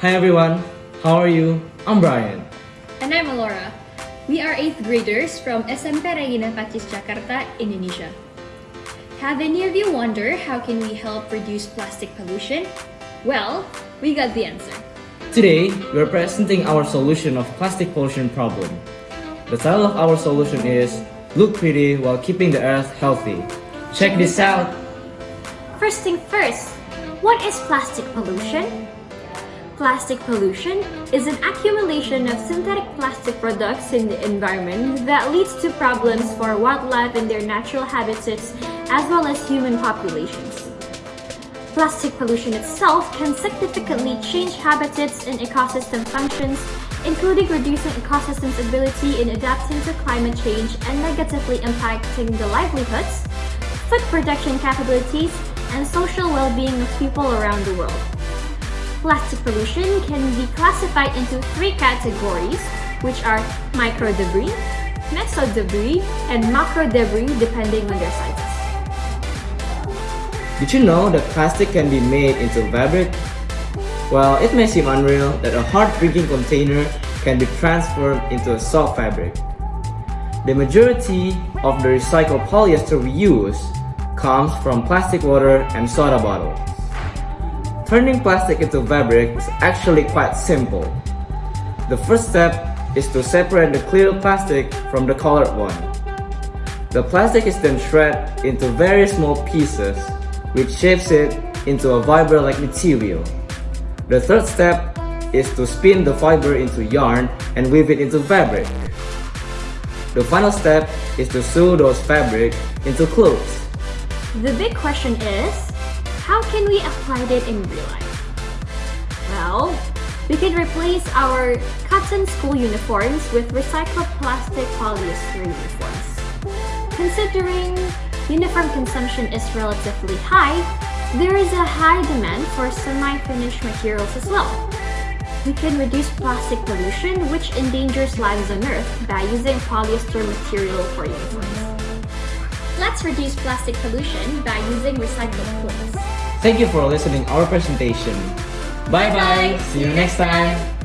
Hi everyone, how are you? I'm Brian. And I'm Alora. We are 8th graders from SMP Regina Pacis Jakarta, Indonesia. Have any of you wondered how can we help reduce plastic pollution? Well, we got the answer. Today, we're presenting our solution of plastic pollution problem. The title of our solution is Look Pretty While Keeping the Earth Healthy. Check this out! First thing first, what is plastic pollution? Plastic pollution is an accumulation of synthetic plastic products in the environment that leads to problems for wildlife and their natural habitats as well as human populations. Plastic pollution itself can significantly change habitats and ecosystem functions, including reducing ecosystems' ability in adapting to climate change and negatively impacting the livelihoods, food production capabilities, and social well-being of people around the world. Plastic pollution can be classified into three categories, which are micro debris, meso debris, and macro debris depending on their sizes. Did you know that plastic can be made into fabric? Well, it may seem unreal that a hard drinking container can be transformed into a soft fabric. The majority of the recycled polyester we use comes from plastic water and soda bottles. Turning plastic into fabric is actually quite simple. The first step is to separate the clear plastic from the colored one. The plastic is then shredded into very small pieces which shapes it into a fiber-like material. The third step is to spin the fiber into yarn and weave it into fabric. The final step is to sew those fabric into clothes. The big question is, how can we apply it in real life? Well, we can replace our cotton school uniforms with recycled plastic polyester uniforms. Considering uniform consumption is relatively high, there is a high demand for semi-finished materials as well. We can reduce plastic pollution which endangers lives on Earth by using polyester material for uniforms. Let's reduce plastic pollution by using recycled clothes. Thank you for listening our presentation. Bye bye! See you next time!